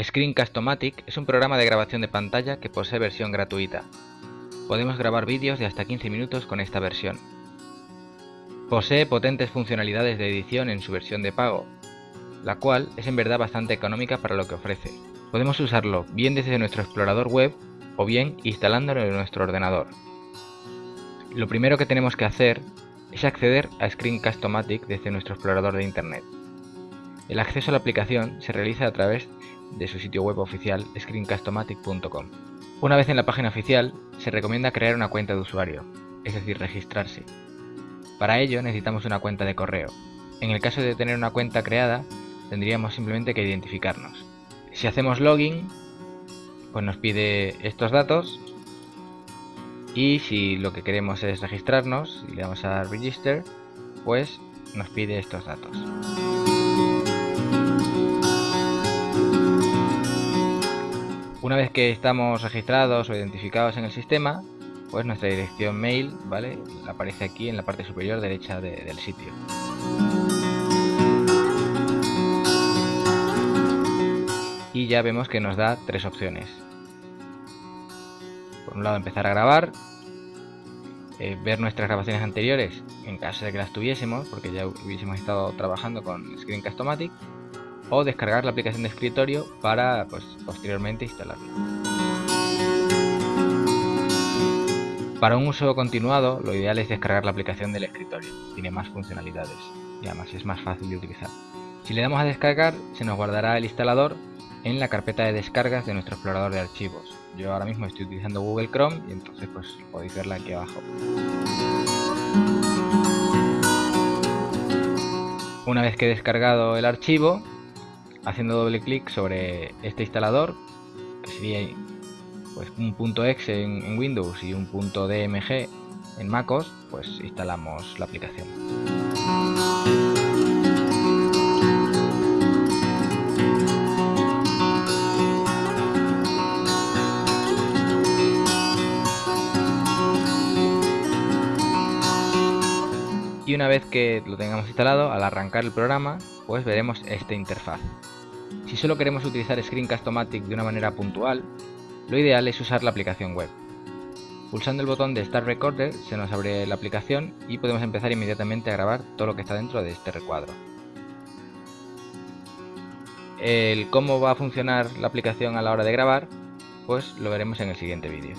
Screencast-O-Matic es un programa de grabación de pantalla que posee versión gratuita. Podemos grabar vídeos de hasta 15 minutos con esta versión. Posee potentes funcionalidades de edición en su versión de pago, la cual es en verdad bastante económica para lo que ofrece. Podemos usarlo bien desde nuestro explorador web o bien instalándolo en nuestro ordenador. Lo primero que tenemos que hacer es acceder a Screencast-O-Matic desde nuestro explorador de internet. El acceso a la aplicación se realiza a través de su sitio web oficial screencastomatic.com. Una vez en la página oficial, se recomienda crear una cuenta de usuario, es decir, registrarse. Para ello necesitamos una cuenta de correo. En el caso de tener una cuenta creada, tendríamos simplemente que identificarnos. Si hacemos login, pues nos pide estos datos y si lo que queremos es registrarnos y le damos a register, pues nos pide estos datos. Una vez que estamos registrados o identificados en el sistema, pues nuestra dirección mail, ¿vale? Aparece aquí en la parte superior derecha del sitio. Y ya vemos que nos da tres opciones. Por un lado empezar a grabar, eh, ver nuestras grabaciones anteriores en caso de que las tuviésemos, porque ya hubiésemos estado trabajando con Screencast-O-Matic, o descargar la aplicación de escritorio para pues, posteriormente instalarla. Para un uso continuado, lo ideal es descargar la aplicación del escritorio, tiene más funcionalidades y además es más fácil de utilizar. Si le damos a descargar, se nos guardará el instalador en la carpeta de descargas de nuestro explorador de archivos. Yo ahora mismo estoy utilizando Google Chrome y entonces pues podéis verla aquí abajo. Una vez que he descargado el archivo, haciendo doble clic sobre este instalador, que sería pues, un punto .exe en, Windows y un punto .dmg en MacOS, pues instalamos la aplicación. Y una vez que lo tengamos instalado, al arrancar el programa, pues veremos esta interfaz. Si solo queremos utilizar Screencast-O-Matic de una manera puntual, lo ideal es usar la aplicación web. Pulsando el botón de Start Recorder se nos abre la aplicación y podemos empezar inmediatamente a grabar todo lo que está dentro de este recuadro. El cómo va a funcionar la aplicación a la hora de grabar, pues lo veremos en el siguiente vídeo.